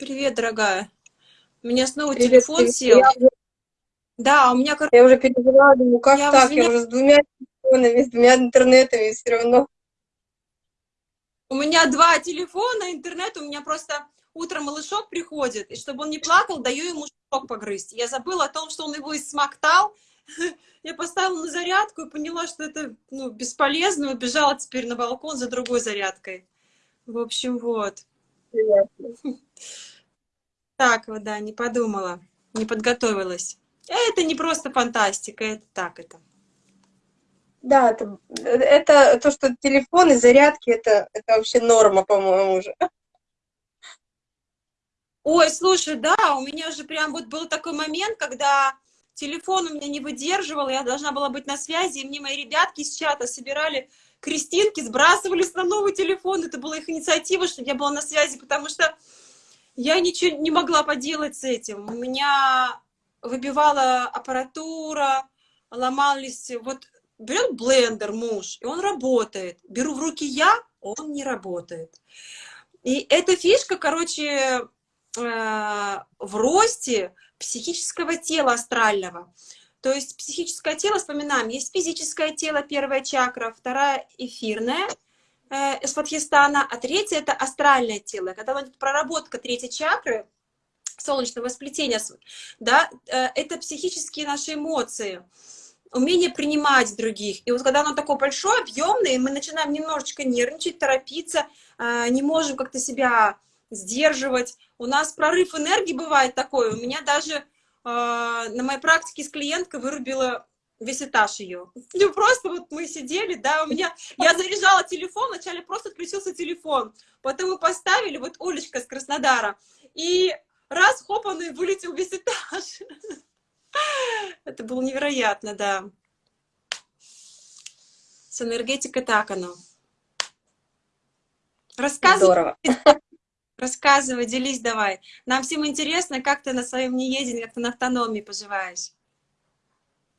Привет, дорогая. У меня снова привет, телефон привет. сел. Я. Да, у меня... Я уже переживала, думаю, как я так? Извиня... Я уже с двумя телефонами, с двумя интернетами все равно. У меня два телефона, интернет, у меня просто утром малышок приходит, и чтобы он не плакал, даю ему шок погрызть. Я забыла о том, что он его смоктал. Я поставила на зарядку и поняла, что это ну, бесполезно, убежала теперь на балкон за другой зарядкой. В общем, вот. Так вот, да, не подумала, не подготовилась. Это не просто фантастика, это так это. Да, это, это то, что телефон и зарядки, это, это вообще норма, по-моему, уже. Ой, слушай, да, у меня же прям вот был такой момент, когда телефон у меня не выдерживал, я должна была быть на связи, и мне мои ребятки из чата собирали крестинки, сбрасывались на новый телефон, это была их инициатива, что я была на связи, потому что я ничего не могла поделать с этим. У меня выбивала аппаратура, ломались, вот берет блендер муж, и он работает. Беру в руки я, он не работает. И эта фишка, короче, э, в росте психического тела астрального. То есть психическое тело, вспоминаем, есть физическое тело, первая чакра, вторая эфирная, э, Сватхистана, а третья это астральное тело. Когда идет проработка третьей чакры, солнечного сплетения, да, э, это психические наши эмоции умение принимать других. И вот когда оно такое большое, объемное, мы начинаем немножечко нервничать, торопиться, э, не можем как-то себя сдерживать. У нас прорыв энергии бывает такой. У меня даже на моей практике с клиенткой вырубила весь этаж ее. Ну, просто вот мы сидели, да, у меня, я заряжала телефон, вначале просто отключился телефон, потом мы поставили, вот Олечка с Краснодара, и раз, хоп, он и вылетел весь этаж. Это было невероятно, да. С энергетикой так оно. Рассказывай. Здорово. Рассказывай, делись давай. Нам всем интересно, как ты на своем неедении, как ты на автономии поживаешь.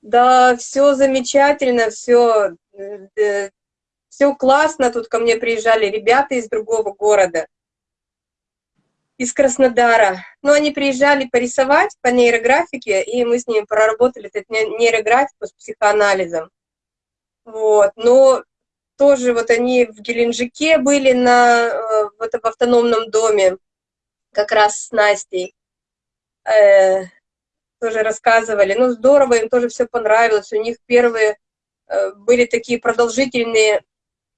Да, все замечательно, все, э, все классно. Тут ко мне приезжали ребята из другого города из Краснодара. Но они приезжали порисовать по нейрографике, и мы с ними проработали эту нейрографику с психоанализом. Вот. Но тоже вот они в Геленджике были на, э, вот в автономном доме, как раз с Настей. Э, тоже рассказывали. Ну, здорово, им тоже все понравилось. У них первые э, были такие продолжительные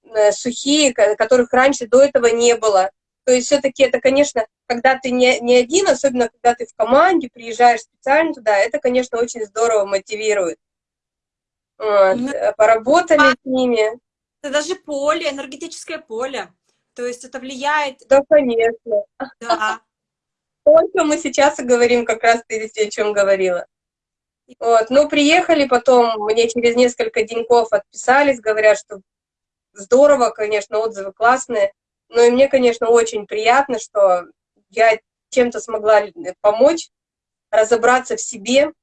э, сухие, которых раньше до этого не было. То есть все-таки это, конечно, когда ты не, не один, особенно когда ты в команде, приезжаешь специально туда, это, конечно, очень здорово мотивирует. Вот. Ну, Поработали с ними. Это даже поле, энергетическое поле. То есть это влияет... Да, конечно. Да. Только мы сейчас и говорим как раз ты о чем говорила. Вот, ну, приехали потом, мне через несколько деньков отписались, говорят, что здорово, конечно, отзывы классные. Но и мне, конечно, очень приятно, что я чем-то смогла помочь, разобраться в себе.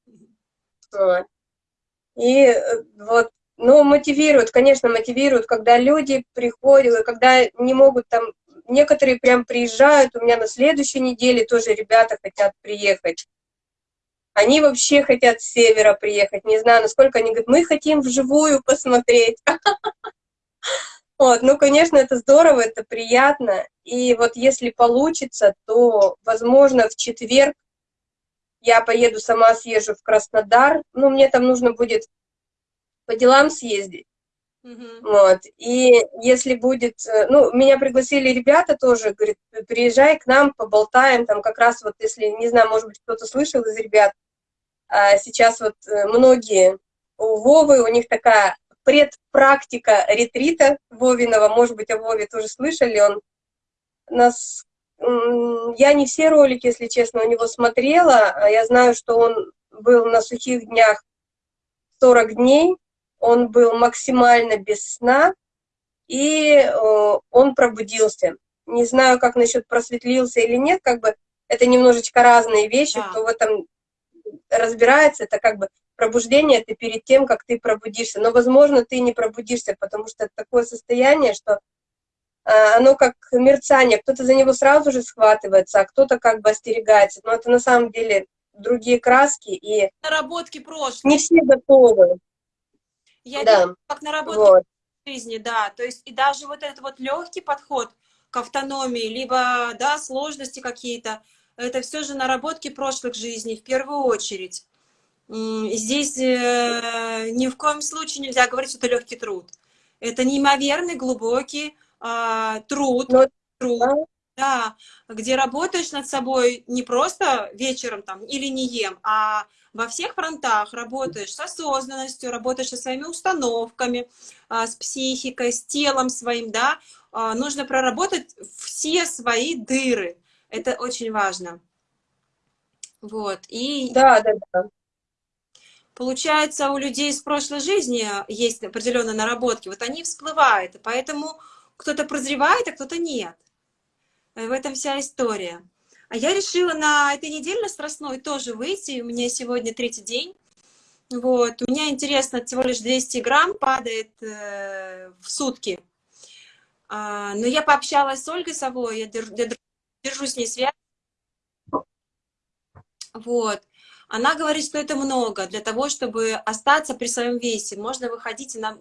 И э, вот, ну, мотивируют, конечно, мотивируют, когда люди приходят, когда не могут там, некоторые прям приезжают, у меня на следующей неделе тоже ребята хотят приехать. Они вообще хотят с севера приехать, не знаю, насколько они говорят, мы хотим вживую посмотреть. Вот, ну, конечно, это здорово, это приятно. И вот если получится, то, возможно, в четверг я поеду сама, съезжу в Краснодар. Ну, мне там нужно будет по делам съездить. Mm Вот. И если будет... Э, ну, меня пригласили ребята тоже, говорят, приезжай к нам, поболтаем, там как раз вот, если, не знаю, может быть, кто-то слышал из ребят, а сейчас вот э, многие у Вовы, у них такая предпрактика ретрита Вовиного, может быть, о Вове тоже слышали, он нас... Я не все ролики, если честно, у него смотрела, а я знаю, что он был на сухих днях 40 дней, он был максимально без сна, и он пробудился. Не знаю, как насчет просветлился или нет, как бы это немножечко разные вещи, да. кто в этом разбирается, это как бы пробуждение это перед тем, как ты пробудишься. Но, возможно, ты не пробудишься, потому что это такое состояние, что а, оно как мерцание, кто-то за него сразу же схватывается, а кто-то как бы остерегается. Но это на самом деле другие краски, и Наработки прошлого. не все готовы. Я Да. вижу, как наработки Вот. жизни, да. То есть и даже вот этот вот легкий подход к автономии, либо, да, сложности какие-то, это все же наработки прошлых жизней в первую очередь. Здесь э, ни в коем случае нельзя говорить, что это легкий труд. Это неимоверный глубокий а, труд, Но- труд, Да. да, где работаешь над собой не просто вечером там или не ем, а во всех фронтах работаешь с осознанностью, работаешь со своими установками, а, с психикой, с телом своим, да. А, Нужно проработать все свои дыры. Это очень важно. Вот. И Да, да, да. получается, у людей из прошлой жизни есть определенные наработки, вот они всплывают, и поэтому кто-то прозревает, а кто-то нет. Э, В этом вся история. А я решила на этой неделе на Страстной тоже выйти, у меня сегодня третий день. Вот, у меня интересно, всего лишь 200 грамм падает э, в сутки. А, но я пообщалась с Ольгой Совой, я держу, я держу с ней связь. Вот. Она говорит, что это много для того, чтобы остаться при своем весе. Можно выходить на...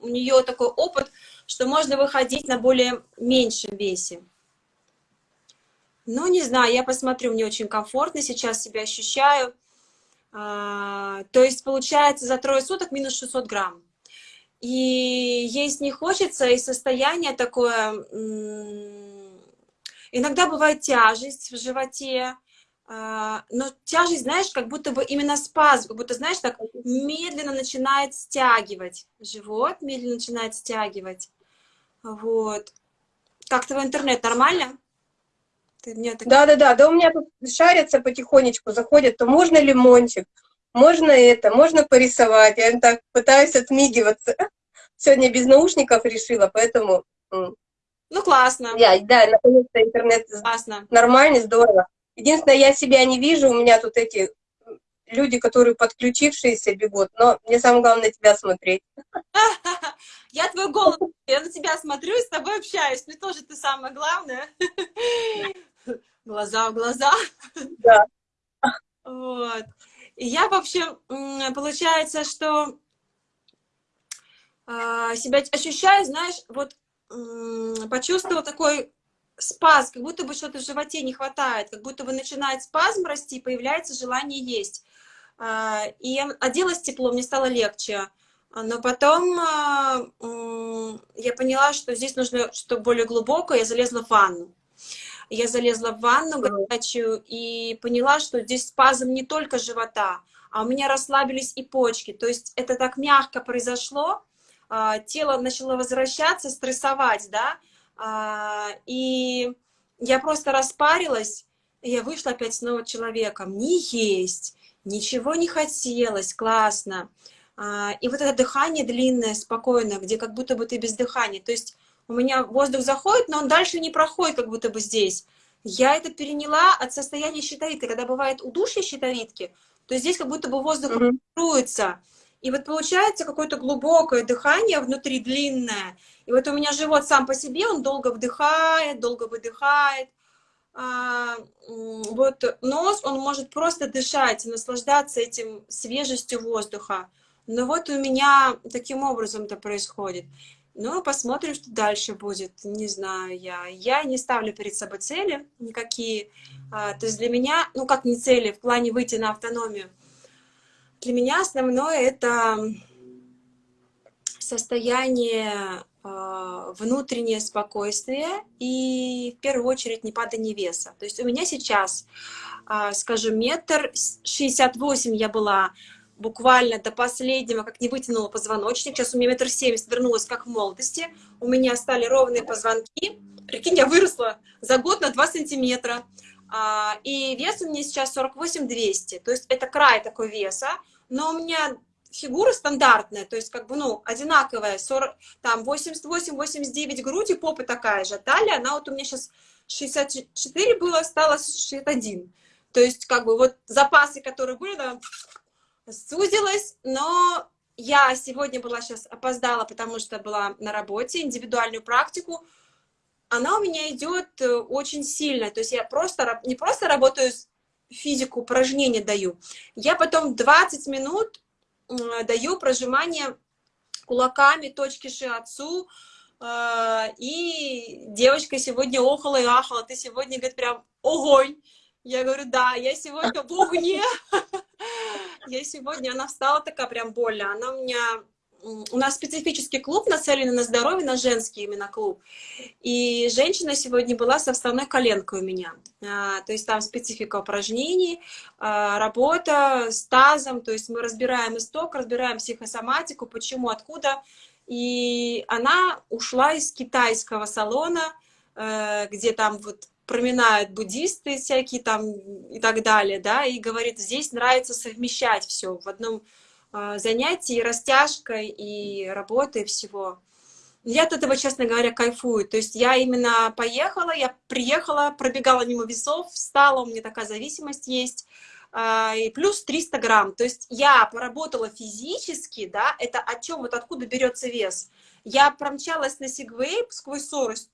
У нее такой опыт, что можно выходить на более меньшем весе. Ну, не знаю, я посмотрю, мне очень комфортно сейчас себя ощущаю. А, то есть, получается, за трое суток минус 600 грамм. И есть не хочется, и состояние такое... Иногда бывает тяжесть в животе, а, но тяжесть, знаешь, как будто бы именно спазм, как будто, знаешь, так медленно начинает стягивать живот, медленно начинает стягивать. Вот. Как твой интернет, нормально? Так... Да, у меня тут шарятся потихонечку, заходят, то можно лимончик, можно это, можно порисовать. Я так пытаюсь отмигиваться. Сегодня без наушников решила, поэтому Ну, классно, я, да, наконец-то интернет классно. нормальный, здорово. Единственное, я себя не вижу, у меня тут эти люди, которые подключившиеся бегут, но мне самое главное тебя смотреть. Я твой голос, я на тебя смотрю и с тобой общаюсь. Мне тоже ты самое главное. Глаза в глаза. Да. Вот. И я, в общем, получается, что а, себя ощущаю, знаешь, вот почувствовала такой спаз, как будто бы что-то в животе не хватает, как будто бы начинает спазм расти, появляется желание есть. А, И оделась тепло, мне стало легче. Но потом а, я поняла, что здесь нужно что более глубокое, я залезла в ванну. Я залезла в ванну горячую и поняла, что здесь спазм не только живота, а у меня расслабились и почки. То есть это так мягко произошло, а, тело начало возвращаться, стрессовать, да, а, и я просто распарилась, и я вышла опять снова человеком. Не есть, ничего не хотелось, классно. А, И вот это дыхание длинное, спокойное, где как будто бы ты без дыхания. То есть у меня воздух заходит, но он дальше не проходит, как будто бы здесь. Я это переняла от состояния щитовидки. Когда бывает удушье щитовидки, то здесь как будто бы воздух Мгм. фильтруется. И вот получается какое-то глубокое дыхание внутри, длинное. И вот у меня живот сам по себе, он долго вдыхает, долго выдыхает. А, вот нос, он может просто дышать, наслаждаться этим свежестью воздуха. Но вот у меня таким образом это происходит. Ну, посмотрим, что дальше будет. Не знаю я. Я не ставлю перед собой цели никакие. А, то есть для меня, ну как не цели, в плане выйти на автономию. Для меня основное это состояние а, внутреннее спокойствие и в первую очередь не падание веса. То есть у меня сейчас, а, скажу, метр шестьдесят восемь я была буквально до последнего, как не вытянула позвоночник. Сейчас у меня метр семьдесят вернулась, как в молодости. У меня стали ровные позвонки. Прикинь, я выросла за год на 2 сантиметра. А, И вес у меня сейчас 48-200. То есть это край такой веса. Но у меня фигура стандартная, то есть как бы, ну, одинаковая, 40, там 88-89 грудь и попа такая же. Талия, она вот у меня сейчас 64 было, стало 61. То есть как бы вот запасы, которые были, да, сузилась, но я сегодня была сейчас опоздала, потому что была на работе, индивидуальную практику. она у меня идет э, очень сильно. То есть я просто не просто работаю физику, упражнения даю, я потом 20 минут даю прожимание кулаками точки шиатсу, э, и девочка сегодня охала и ахала, ты сегодня, говорит, прям огонь. Я говорю, да, я сегодня в огне. Я сегодня, она встала такая прям больно. Она у меня у нас специфический клуб, нацеленный на здоровье, на женский именно клуб. И женщина сегодня была со вставной коленкой у меня. А, то есть там специфика упражнений, а, работа с тазом, то есть мы разбираем исток, разбираем психосоматику, почему, откуда. И она ушла из китайского салона, э, где там вот проминают буддисты всякие там и так далее, да, и говорит, здесь нравится совмещать все в одном а, занятий, и растяжкой, и работой всего. Я от этого, честно говоря, кайфую. То есть я именно поехала, я приехала, пробегала мимо весов, встала, у меня такая зависимость есть, а, и плюс 300 грамм. То есть я поработала физически, да, это о чем, вот откуда берется вес. Я промчалась на сегвей сквозь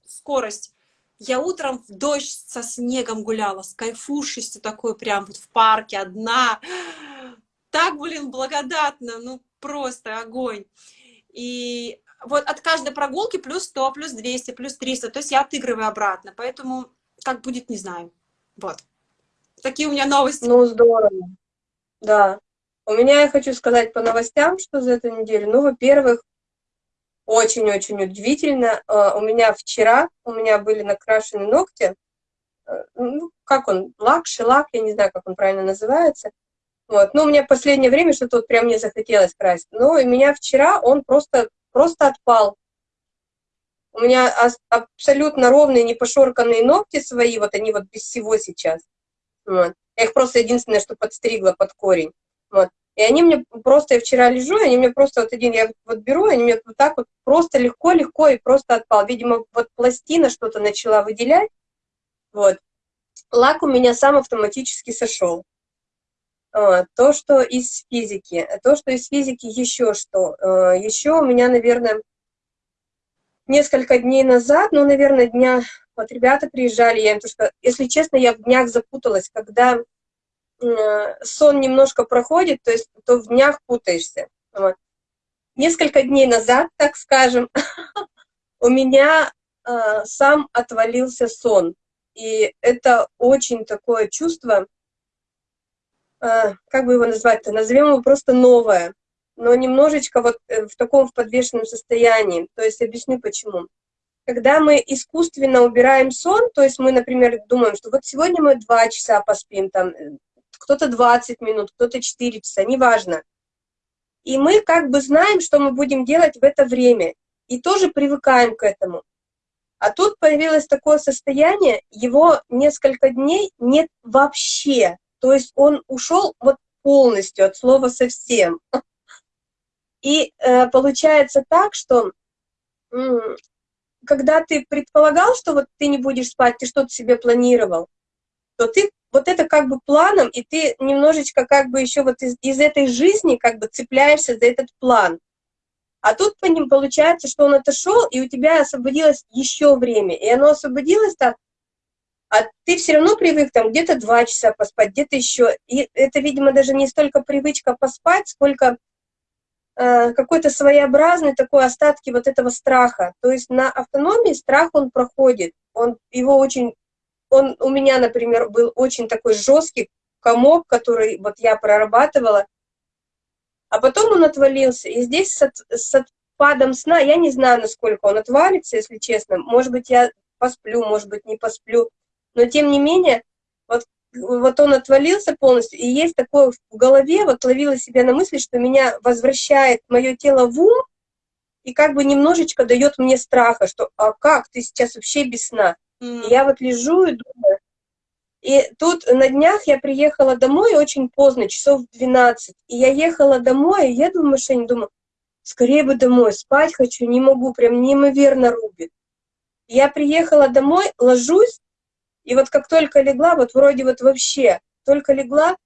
скорость, я утром в дождь со снегом гуляла, с кайфушестью такой прям вот в парке одна так, блин, благодатно, ну просто огонь. И вот от каждой прогулки плюс 100, плюс 200, плюс 300, то есть я отыгрываю обратно, поэтому как будет, не знаю. Вот. Такие у меня новости. Ну, здорово. Да. У меня, я хочу сказать по новостям, что за эту неделю. Ну, во-первых, очень-очень удивительно. А, у меня вчера, у меня были накрашены ногти, э, ну, как он, лак, шелак, я не знаю, как он правильно называется. Вот. Ну, у меня в последнее время что-то вот прям не захотелось красить. Но и меня вчера он просто, просто отпал. У меня абсолютно ровные, не пошорканные ногти свои, вот они вот без всего сейчас. Вот. Я их просто единственное, что подстригла под корень. Вот. И они мне просто, я вчера лежу, они мне просто вот один, я вот беру, они мне вот так вот просто легко-легко и просто отпал. Видимо, вот пластина что-то начала выделять. Вот. Лак у меня сам автоматически сошел. А, то, что из физики. То, что из физики еще что. А, еще у меня, наверное, несколько дней назад, ну, наверное, дня... Вот ребята приезжали, я им то, что, если честно, я в днях запуталась, когда сон немножко проходит, то есть то в днях путаешься. Вот. Несколько дней назад, так скажем, у меня э, сам отвалился сон. И это очень такое чувство, а, как бы его назвать-то, назовем его просто новое, но немножечко вот э, в таком в подвешенном состоянии. То есть объясню почему. Когда мы искусственно убираем сон, то есть мы, например, думаем, что вот сегодня мы два часа поспим, там, э, кто-то 20 минут, кто-то 4 часа, неважно. И мы как бы знаем, что мы будем делать в это время, и тоже привыкаем к этому. А тут появилось такое состояние, его несколько дней нет вообще. То есть он ушел вот полностью от слова совсем. И э, получается так, что когда ты предполагал, что вот ты не будешь спать, ты что-то себе планировал, то ты вот это как бы планом, и ты немножечко как бы еще вот из, из этой жизни как бы цепляешься за этот план. А тут по ним получается, что он отошел, и у тебя освободилось еще время. И оно освободилось так, а ты все равно привык там где-то два часа поспать, где-то еще. И это, видимо, даже не столько привычка поспать, сколько э, какой-то своеобразный такой остатки вот этого страха. То есть на автономии страх, он проходит, он его очень, он у меня, например, был очень такой жесткий комок, который вот я прорабатывала, а потом он отвалился. И здесь с, с отпадом сна, я не знаю, насколько он отвалится, если честно, может быть, я посплю, может быть, не посплю, но тем не менее, вот, вот он отвалился полностью, и есть такое в голове, вот ловила себя на мысли, что меня возвращает мое тело в ум, и как бы немножечко дает мне страха, что а как, ты сейчас вообще без сна. Mm. Я вот лежу и думаю, и тут на днях я приехала домой очень поздно, часов 12, и я ехала домой, и еду в машине, думаю, скорее бы домой, спать хочу, не могу, прям неимоверно рубит. Я приехала домой, ложусь, и вот как только легла, вот вроде вот вообще, только легла,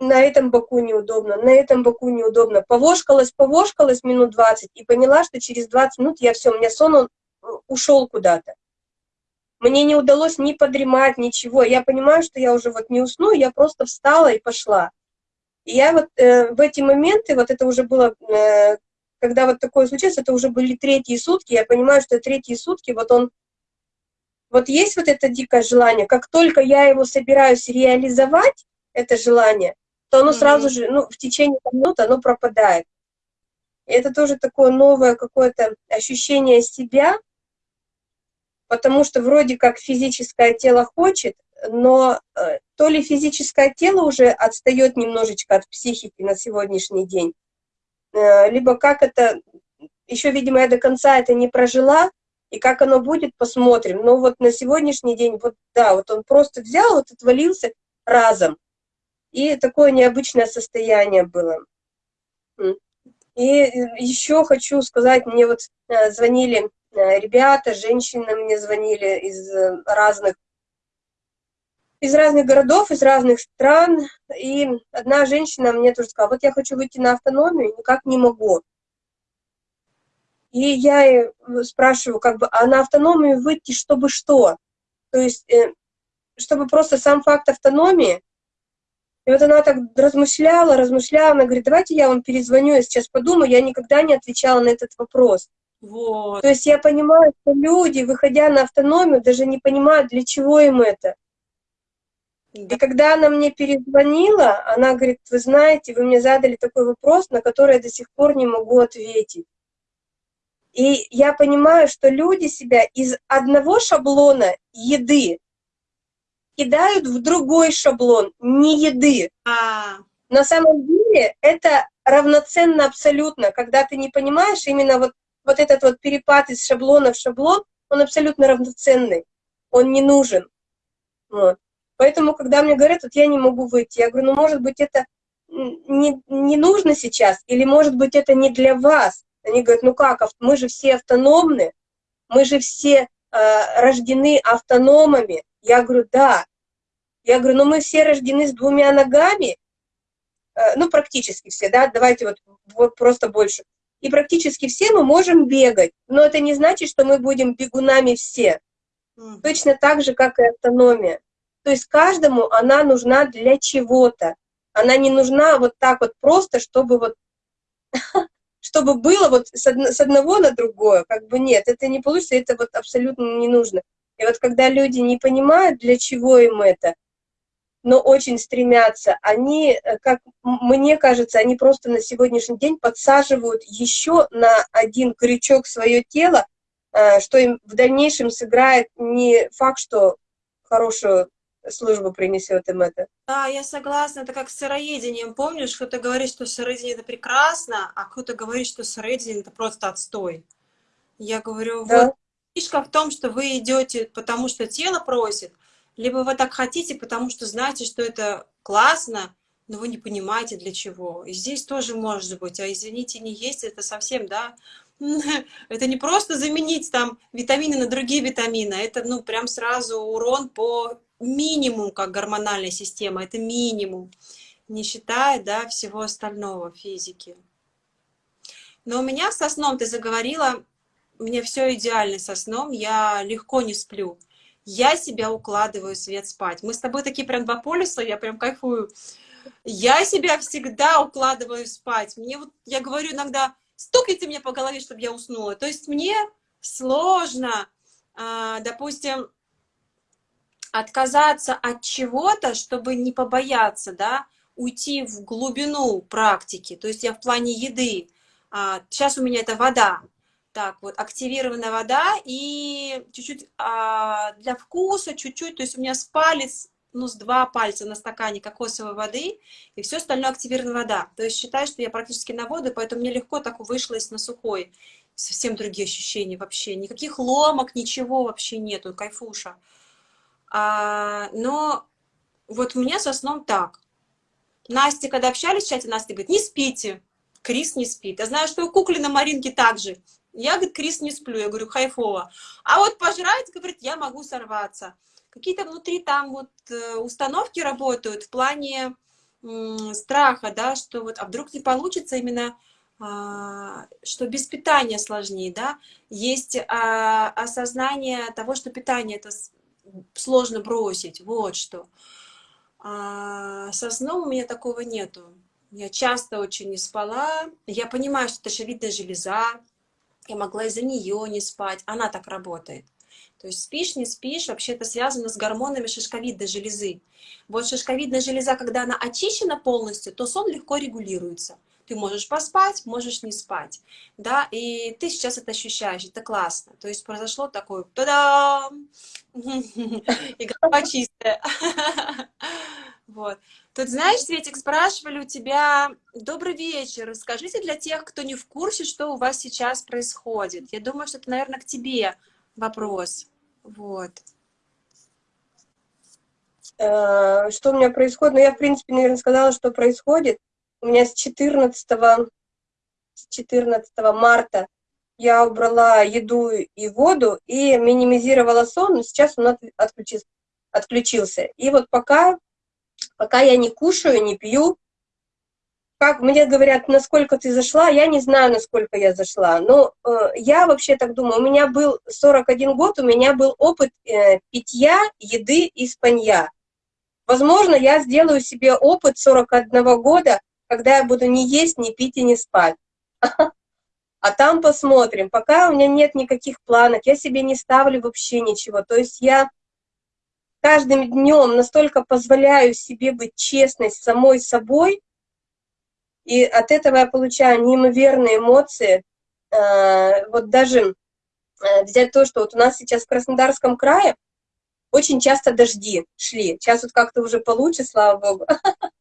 на этом боку неудобно, на этом боку неудобно. Повошкалась, повошкалась минут 20 и поняла, что через 20 минут я все, у меня сон, он ушел куда-то. Мне не удалось ни подремать, ничего. Я понимаю, что я уже вот не усну, я просто встала и пошла. И я вот э, в эти моменты, вот это уже было, э, когда вот такое случилось, это уже были третьи сутки, я понимаю, что третьи сутки, вот он, вот есть вот это дикое желание, как только я его собираюсь реализовать, это желание, то оно mm -hmm. сразу же, ну, в течение минут оно пропадает. И это тоже такое новое какое-то ощущение себя, потому что вроде как физическое тело хочет, но э, то ли физическое тело уже отстает немножечко от психики на сегодняшний день, э, либо как это, еще, видимо, я до конца это не прожила, и как оно будет, посмотрим. Но вот на сегодняшний день, вот да, вот он просто взял, вот отвалился разом. И такое необычное состояние было. И э, еще хочу сказать, мне вот звонили ребята, женщины мне звонили из разных из разных городов, из разных стран, и одна женщина мне тоже сказала, вот я хочу выйти на автономию, никак не могу. И я спрашиваю, как бы, а на автономию выйти, чтобы что? То есть, э, чтобы просто сам факт автономии. И вот она так размышляла, размышляла, она говорит, давайте я вам перезвоню, я сейчас подумаю, я никогда не отвечала на этот вопрос. Вот. То есть я понимаю, что люди, выходя на автономию, даже не понимают, для чего им это. И когда она мне перезвонила, она говорит, вы знаете, вы мне задали такой вопрос, на который я до сих пор не могу ответить. И я понимаю, что люди себя из одного шаблона еды кидают в другой шаблон, не еды. А. На самом деле это равноценно абсолютно, когда ты не понимаешь именно вот, вот этот вот перепад из шаблона в шаблон, он абсолютно равноценный, он не нужен. Вот. Поэтому, когда мне говорят, вот я не могу выйти, я говорю, ну, может быть, это не, не нужно сейчас, или, может быть, это не для вас. Они говорят, ну как, мы же все автономны, мы же все э, рождены автономами. Я говорю, да. Я говорю, ну мы все рождены с двумя ногами, э, ну практически все, да, давайте вот, вот просто больше. И практически все мы можем бегать, но это не значит, что мы будем бегунами все. Mm. Точно так же, как и автономия. То есть каждому она нужна для чего-то. Она не нужна вот так вот просто, чтобы вот чтобы было вот с, одного на другое, как бы нет, это не получится, это вот абсолютно не нужно. И вот когда люди не понимают, для чего им это, но очень стремятся, они, э, как мне кажется, они просто на сегодняшний день подсаживают еще на один крючок свое тело, э, что им в дальнейшем сыграет не факт, что хорошую служба принесет им это. Да, я согласна. Это как с сыроедением. Помнишь, кто-то говорит, что сыроедение это прекрасно, а кто-то говорит, что сыроедение это просто отстой. Я говорю, да. вот фишка в том, что вы идете, потому что тело просит, либо вы так хотите, потому что знаете, что это классно, но вы не понимаете для чего. И здесь тоже может быть, а извините, не есть это совсем, да, это не просто заменить там витамины на другие витамины, это ну прям сразу урон по минимум, как гормональная система, это минимум, не считая, да, всего остального физики. Но у меня со сном, ты заговорила, мне все идеально со сном, я легко не сплю. Я себя укладываю свет спать. Мы с тобой такие прям два полюса, я прям кайфую. Я себя всегда укладываю спать. Мне вот, я говорю иногда, стукайте мне по голове, чтобы я уснула. То есть мне сложно, а, допустим, отказаться от чего-то, чтобы не побояться, да, уйти в глубину практики. То есть я в плане еды. А, сейчас у меня это вода. Так, вот активированная вода и чуть-чуть а, для вкуса, чуть-чуть. То есть у меня с палец, ну, с два пальца на стакане кокосовой воды, и все остальное активированная вода. То есть считаю, что я практически на воду, поэтому мне легко так вышло на сухой. Совсем другие ощущения вообще. Никаких ломок, ничего вообще нету, кайфуша. А, но вот у меня со сном так. Настя, когда общались в чате, Настя говорит, не спите. Крис не спит. Я знаю, что у Куклина Маринки также. Я, говорит, Крис не сплю. Я говорю, хайфово. А вот пожрать, говорит, я могу сорваться. Какие-то внутри там вот э, установки работают в плане страха, да, что вот, а вдруг не получится именно а, что без питания сложнее, да, есть а, осознание того, что питание это сложно бросить, вот что. А со сном у меня такого нету. Я часто очень не спала. Я понимаю, что это шевидная железа. Я могла из-за нее не спать. Она так работает. То есть спишь, не спишь, вообще это связано с гормонами шишковидной железы. Вот шишковидная железа, когда она очищена полностью, то сон легко регулируется. Ты можешь поспать, можешь не спать, да, и ты сейчас это ощущаешь, это классно. То есть произошло такое, та-дам, и голова чистая. Вот. Тут, знаешь, Светик, спрашивали у тебя, добрый вечер, расскажите для тех, кто не в курсе, что у вас сейчас происходит. Я думаю, что это, наверное, к тебе вопрос. Вот. Э, что у меня происходит? Ну, я, в принципе, наверное, сказала, что происходит. У меня с 14, с 14 марта я убрала еду и воду и минимизировала сон, но сейчас он отключился. отключился. И вот пока, пока я не кушаю, не пью, как мне говорят, насколько ты зашла, я не знаю, насколько я зашла. Но э, я вообще так думаю, у меня был 41 год, у меня был опыт э, питья, еды и спанья. Возможно, я сделаю себе опыт 41 года, когда я буду не есть, не пить и не спать. А там посмотрим. Пока у меня нет никаких планов, я себе не ставлю вообще ничего. То есть я каждым днем настолько позволяю себе быть честной с самой собой, и от этого я получаю неимоверные эмоции. Э, вот даже э, взять то, что вот у нас сейчас в Краснодарском крае очень часто дожди шли. Сейчас вот как-то уже получше, слава богу.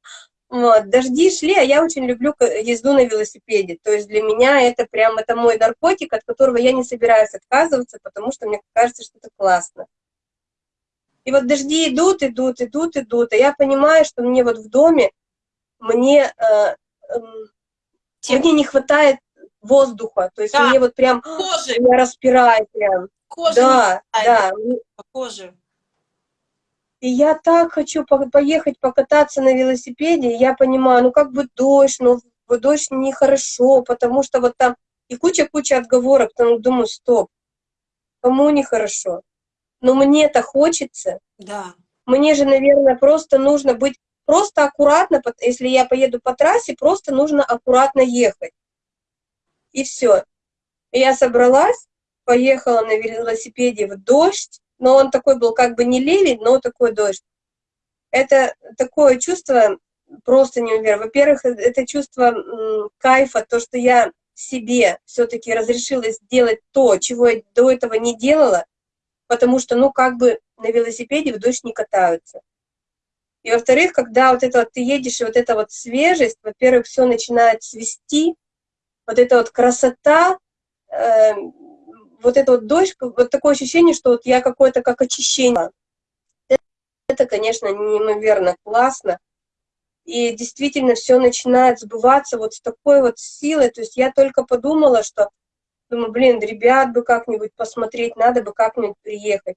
Вот, дожди шли, а я очень люблю езду на велосипеде. То есть для меня это прям, это мой наркотик, от которого я не собираюсь отказываться, потому что мне кажется, что это классно. И вот дожди идут, идут, идут, идут, а я понимаю, что мне вот в доме, мне э, Тем... мне не хватает воздуха, то есть да. мне вот прям кожи. меня распирает прям. Кожи да, да. Кожи. И я так хочу по поехать покататься на велосипеде, я понимаю, ну как бы дождь, но ну, дождь нехорошо, потому что вот там и куча-куча отговорок, там думаю, стоп, кому нехорошо? Но мне-то хочется. Да. Мне же, наверное, просто нужно быть Просто аккуратно, если я поеду по трассе, просто нужно аккуратно ехать. И все. Я собралась, поехала на велосипеде в дождь, но он такой был как бы не ливень, но такой дождь. Это такое чувство просто неуверенно. Во-первых, э, это чувство кайфа, то, что я себе все-таки разрешила сделать то, чего я до этого не делала, потому что, ну, как бы на велосипеде в дождь не катаются. И во-вторых, когда вот это вот ты едешь, и вот эта вот свежесть, во-первых, все начинает свести, вот эта вот красота, э, вот это вот дождь, вот такое ощущение, что вот я какое-то как очищение. Это, конечно, неимоверно классно. И действительно все начинает сбываться вот с такой вот силой. То есть я только подумала, что, думаю, блин, ребят бы как-нибудь посмотреть, надо бы как-нибудь приехать.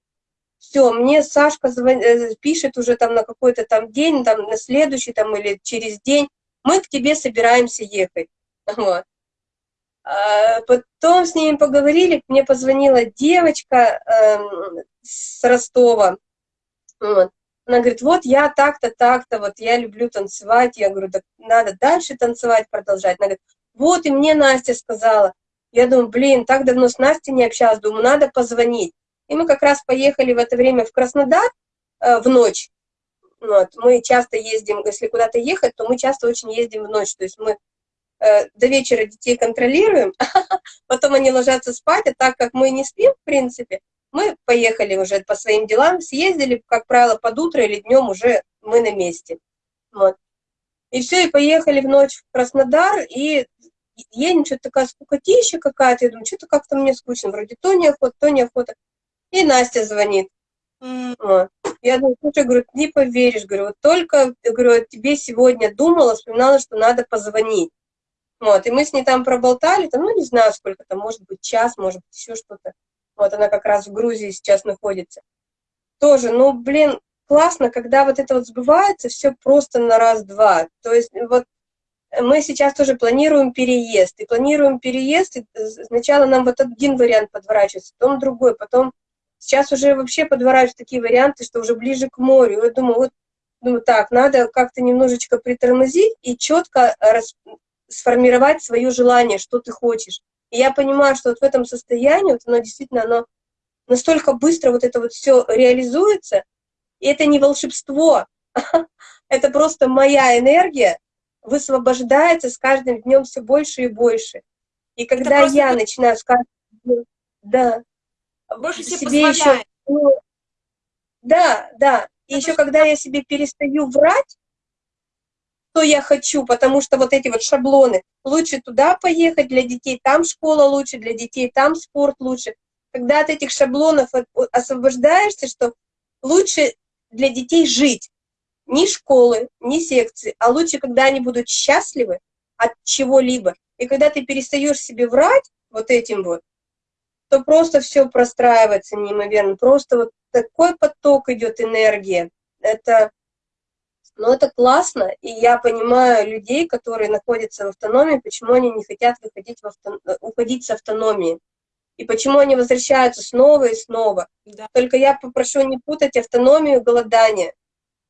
Все, мне Сашка звон... Э, пишет уже там на какой-то там день, там на следующий там или через день, мы к тебе собираемся ехать. Вот. А потом с ними поговорили, мне позвонила девочка э, с Ростова. Вот. Она говорит, вот я так-то, так-то, вот я люблю танцевать. Я говорю, да надо дальше танцевать, продолжать. Она говорит, вот и мне Настя сказала. Я думаю, блин, так давно с Настей не общалась, думаю, надо позвонить. И мы как раз поехали в это время в Краснодар э, в ночь. Вот. Мы часто ездим, если куда-то ехать, то мы часто очень ездим в ночь. То есть мы э, до вечера детей контролируем, потом они ложатся спать, а так как мы не спим, в принципе, мы поехали уже по своим делам, съездили, как правило, под утро или днем уже мы на месте. Вот. И все, и поехали в ночь в Краснодар, и едем, что-то такая скукотища какая-то, я думаю, что-то как-то мне скучно, вроде то неохота, то неохота. И Настя звонит. Mm. Я думаю, слушай, говорю, не поверишь, говорю, вот только, говорю, тебе сегодня думала, вспоминала, что надо позвонить. Вот, и мы с ней там проболтали, там, ну, не знаю, сколько там, может быть, час, может быть, еще что-то. Вот, она как раз в Грузии сейчас находится. Тоже, ну, блин, классно, когда вот это вот сбывается, все просто на раз-два. То есть, вот, мы сейчас тоже планируем переезд. И планируем переезд, и сначала нам вот один вариант подворачивается, потом другой, потом сейчас уже вообще подворачиваются такие варианты, что уже ближе к морю. Я думаю, вот, думаю, так, надо как-то немножечко притормозить и четко рас... сформировать свое желание, что ты хочешь. И я понимаю, что вот в этом состоянии, вот оно действительно, оно настолько быстро вот это вот все реализуется, и это не волшебство, это просто моя энергия высвобождается с каждым днем все больше и больше. И когда я это... начинаю с каждым днем, да, больше себе еще, ну, да, да, и это еще когда я себе перестаю врать, что я хочу, потому что вот эти вот шаблоны, лучше туда поехать, для детей там школа лучше, для детей там спорт лучше. Когда от этих шаблонов освобождаешься, что лучше для детей жить, ни школы, ни секции, а лучше, когда они будут счастливы от чего-либо. И когда ты перестаешь себе врать вот этим вот, то просто все простраивается неимоверно. Просто вот такой поток идет энергии. Это, ну, это классно, и я понимаю людей, которые находятся в автономии, почему они не хотят выходить в авто... уходить с автономии. И почему они возвращаются снова и снова. Да. Только я попрошу не путать автономию и голодание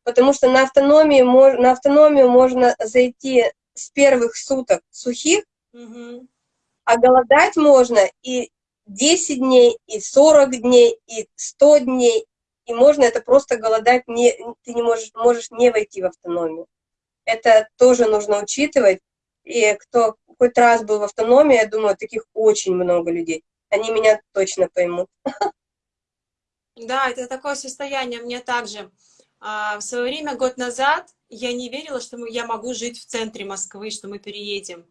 потому что на, автономии, на автономию можно зайти с первых суток сухих, угу. а голодать можно и 10 дней, и 40 дней, и 100 дней, и можно это просто голодать, не, ты не можешь, можешь не войти в автономию. Это тоже нужно учитывать, и кто хоть раз был в автономии, я думаю, таких очень много людей. Они меня точно поймут. Да, это такое состояние мне также. А, в свое время, год назад, я не верила, что я могу жить в центре Москвы, что мы переедем.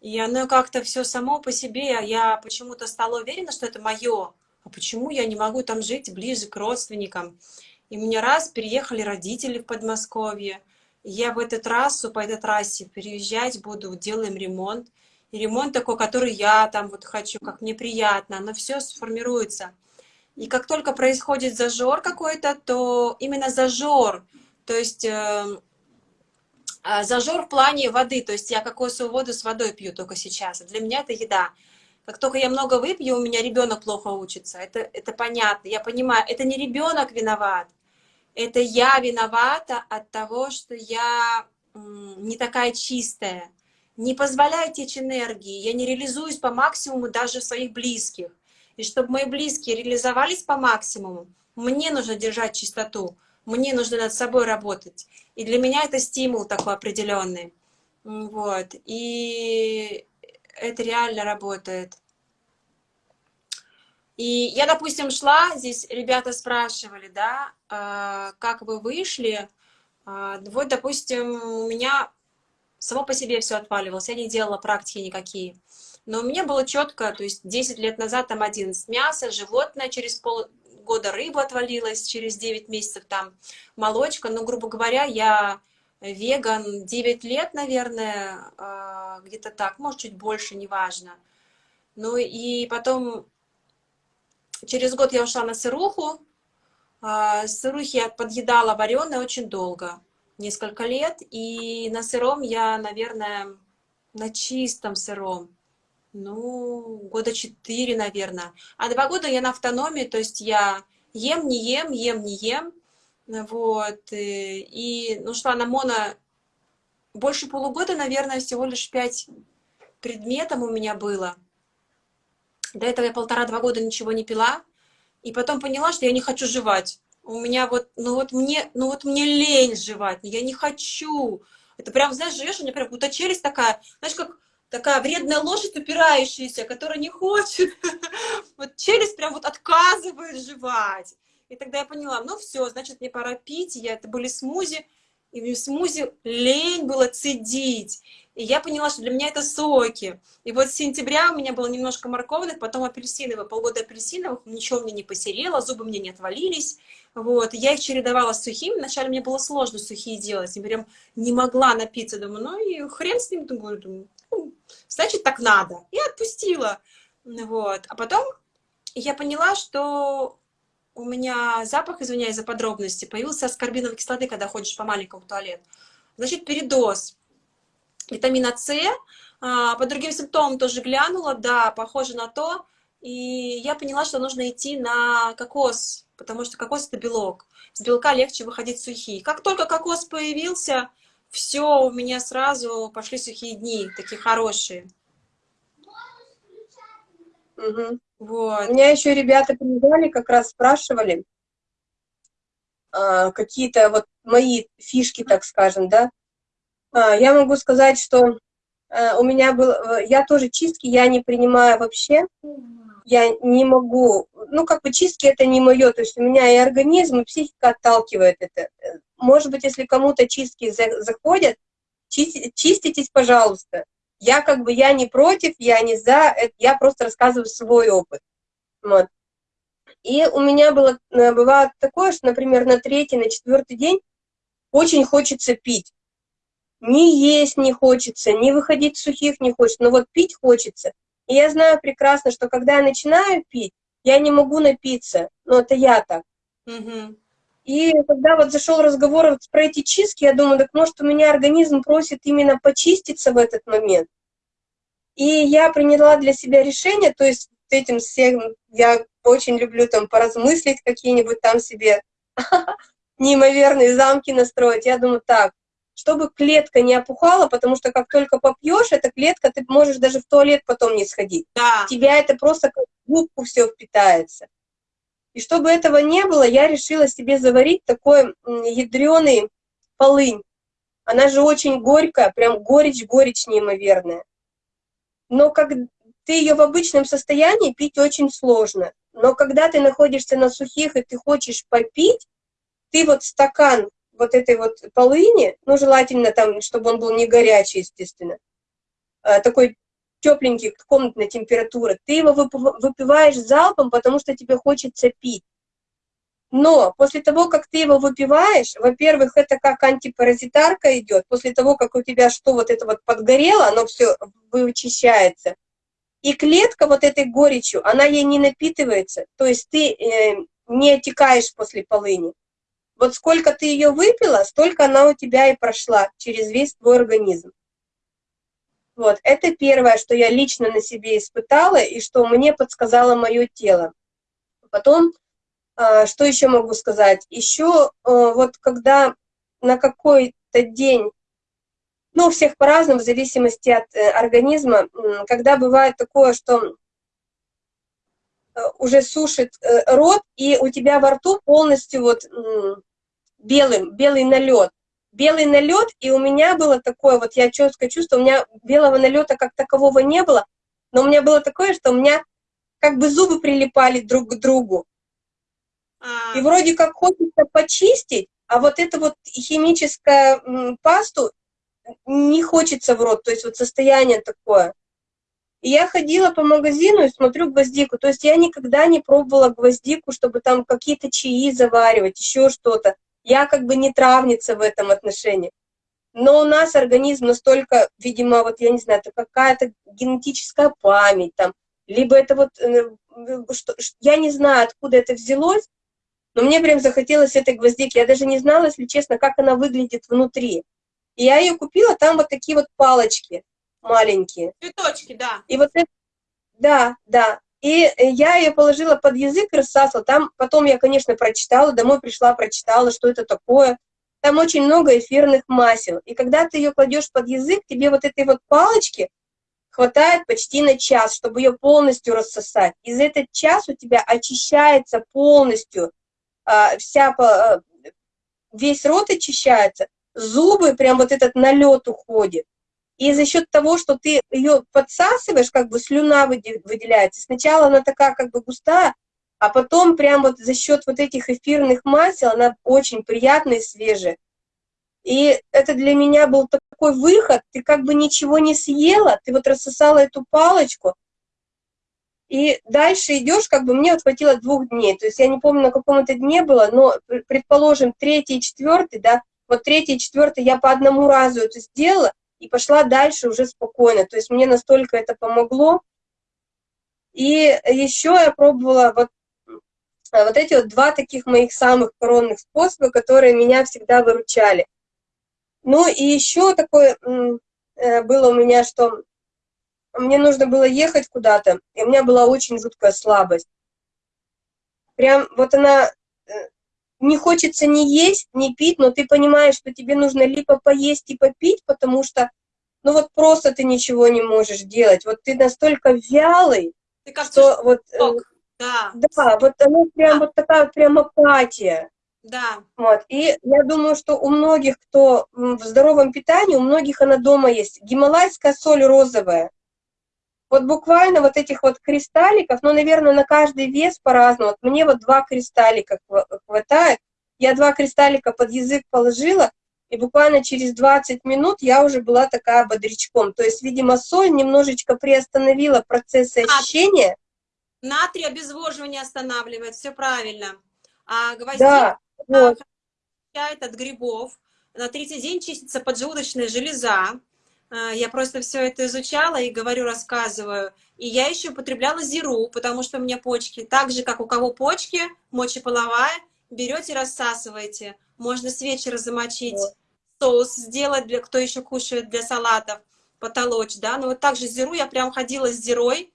И оно как-то все само по себе, а я почему-то стала уверена, что это мое. А почему я не могу там жить ближе к родственникам? И меня раз переехали родители в Подмосковье. Я в эту трассу, по этой трассе переезжать буду, делаем ремонт. И ремонт такой, который я там вот хочу, как мне приятно, оно все сформируется. И как только происходит зажор какой-то, то именно зажор, то есть э, а, зажор в плане воды, то есть я кокосовую воду с водой пью только сейчас. Для меня это еда. Как только я много выпью, у меня ребенок плохо учится. Это, это понятно. Я понимаю, это не ребенок виноват. Это я виновата от того, что я не такая чистая. Не позволяю течь энергии. Я не реализуюсь по максимуму даже в своих близких. И чтобы мои близкие реализовались по максимуму, мне нужно держать чистоту, мне нужно над собой работать. И для меня это стимул такой определенный. Вот. И это реально работает. И я, допустим, шла, здесь ребята спрашивали, да, а, как вы вышли. А, вот, допустим, у меня само по себе все отваливалось, я не делала практики никакие. Но у меня было четко, то есть 10 лет назад там 11 мясо, животное через полгода рыба отвалилась, через 9 месяцев там молочка. Ну, грубо говоря, я веган 9 лет, наверное, а, где-то так, может, чуть больше, неважно. Ну и потом через год я ушла на сыруху. А, сырухи я подъедала вареное очень долго, несколько лет. И на сыром я, наверное, на чистом сыром ну, года четыре, наверное. А два года я на автономии, то есть я ем, не ем, ем, не ем. Вот. Э, и ну, шла на моно больше полугода, наверное, всего лишь пять предметов у меня было. До этого я полтора-два года ничего не пила. И потом поняла, что я не хочу жевать. У меня вот, ну вот мне, ну вот мне лень жевать, я не хочу. Это прям, знаешь, живешь, у меня прям будто челюсть такая, знаешь, как такая вредная лошадь, упирающаяся, которая не хочет. Вот челюсть прям вот отказывает жевать. И тогда я поняла, ну все, значит, мне пора пить. Я, это были смузи, и в смузи лень было цедить. И я поняла, что для меня это соки. И вот с сентября у меня было немножко морковных, потом апельсиновых. Полгода апельсиновых, ничего мне не посерело, зубы мне не отвалились. Вот. Я их чередовала с сухими. Вначале мне было сложно сухие делать. Я прям не могла напиться. Думаю, ну и хрен с ним, думаю, думаю значит, так надо. И отпустила. Вот. А потом я поняла, что у меня запах, извиняюсь за подробности, появился аскорбиновой кислоты, когда ходишь по маленькому туалету. Значит, передоз. витамина С. А, по другим симптомам тоже глянула, да, похоже на то. И я поняла, что нужно идти на кокос, потому что кокос это белок. С белка легче выходить сухие. Как только кокос появился, все, у меня сразу пошли сухие дни, такие хорошие. Угу. Вот. У меня еще ребята приезжали, как раз спрашивали, а, какие-то вот мои фишки, так скажем, да. А, я могу сказать, что а, у меня был, э, я тоже чистки, я не принимаю вообще, я не могу, ну, как бы чистки это не мое, то есть у меня и организм, и психика отталкивает это. Может быть, если кому-то чистки заходят, чиститесь, пожалуйста. Я как бы, я не против, я не за, я просто рассказываю свой опыт. Вот. И у меня было, э, бывает такое, что, например, на третий, на четвертый день очень хочется пить. Ни есть не хочется, ни выходить сухих не хочется, но вот пить хочется. И я знаю прекрасно, что когда я начинаю пить, я не могу напиться. Ну, это я так. Угу. И когда вот зашел разговор вот про эти чистки, я думаю, так может у меня организм просит именно почиститься в этот момент. И я приняла для себя решение, то есть этим всем я очень люблю там поразмыслить, какие-нибудь там себе неимоверные замки настроить. Я думаю, так, чтобы клетка не опухала, потому что как только попьешь, эта клетка, ты можешь даже в туалет потом не сходить. Да. тебя это просто как губку все впитается. И чтобы этого не было, я решила себе заварить такой ядреный полынь. Она же очень горькая, прям горечь-горечь неимоверная. Но как ты ее в обычном состоянии пить очень сложно. Но когда ты находишься на сухих и ты хочешь попить, ты вот стакан вот этой вот полыни, ну, желательно там, чтобы он был не горячий, естественно, а, такой тепленький, комнатной температуры, ты его выпиваешь залпом, потому что тебе хочется пить. Но после того, как ты его выпиваешь, во-первых, это как антипаразитарка идет, после того, как у тебя что вот это вот подгорело, оно все вычищается. И клетка вот этой горечью, она ей не напитывается, то есть ты э, не отекаешь после полыни. Вот сколько ты ее выпила, столько она у тебя и прошла через весь твой организм. Вот, это первое, что я лично на себе испытала и что мне подсказало мое тело. Потом, э, что еще могу сказать? Еще э, вот когда на какой-то день, ну, у всех по-разному, в зависимости от э, организма, когда бывает такое, что уже сушит рот, и у тебя во рту полностью вот белым, белый налет. Белый налет, и у меня было такое, вот я четко чувствую, у меня белого налета как такового не было, но у меня было такое, что у меня как бы зубы прилипали друг к другу. А. И вроде как хочется почистить, а вот эту вот химическую пасту не хочется в рот, то есть вот состояние такое. И я ходила по магазину и смотрю гвоздику, то есть я никогда не пробовала гвоздику, чтобы там какие-то чаи заваривать, еще что-то. Я как бы не травница в этом отношении. Но у нас организм настолько, видимо, вот я не знаю, это какая-то генетическая память там, либо это вот, э, что, я не знаю, откуда это взялось, но мне прям захотелось этой гвоздики. Я даже не знала, если честно, как она выглядит внутри. И я ее купила, там вот такие вот палочки маленькие. Цветочки, да. И вот это, да, да. И э, я ее положила под язык, рассасывала. Там потом я, конечно, прочитала, домой пришла, прочитала, что это такое. Там очень много эфирных масел. И когда ты ее кладешь под язык, тебе вот этой вот палочки хватает почти на час, чтобы ее полностью рассосать. И за этот час у тебя очищается полностью а, вся, а, весь рот очищается, зубы, прям вот этот налет уходит. И за счет того, что ты ее подсасываешь, как бы слюна выделяется. Сначала она такая как бы густая, а потом прям вот за счет вот этих эфирных масел она очень приятная и свежая. И это для меня был такой выход, ты как бы ничего не съела, ты вот рассосала эту палочку, и дальше идешь, как бы мне вот хватило двух дней, то есть я не помню, на каком это дне было, но, предположим, третий и четвертый, да, вот третий и четвертый я по одному разу это сделала, и пошла дальше уже спокойно. То есть мне настолько это помогло. И еще я пробовала вот, а, вот эти вот два таких моих самых коронных способа, которые меня всегда выручали. Ну и еще такой э, было у меня, что мне нужно было ехать куда-то, и у меня была очень жуткая слабость. Прям вот она, э, не хочется ни есть, ни пить, но ты понимаешь, что тебе нужно либо поесть и попить, потому что, ну вот просто ты ничего не можешь делать. Вот ты настолько вялый, ты как что вот... Э, да. да, вот она прям да. вот такая прям апатия. Да. Вот. И я думаю, что у многих, кто в здоровом питании, у многих она дома есть. Гималайская соль розовая. Вот буквально вот этих вот кристалликов, ну, наверное, на каждый вес по-разному. Вот мне вот два кристаллика хватает. Я два кристаллика под язык положила, и буквально через 20 минут я уже была такая бодрячком. То есть, видимо, соль немножечко приостановила процесс очищения. Натрий обезвоживание останавливает, все правильно. А гвоздик да, вот. от грибов. На третий день чистится поджелудочная железа. А, я просто все это изучала и говорю, рассказываю. И я еще употребляла зиру, потому что у меня почки, так же, как у кого почки, мочеполовая, берете, рассасываете. Можно с вечера замочить, соус сделать, для кто еще кушает для салатов, потолочь, да. Но вот так же зиру, я прям ходила с зирой,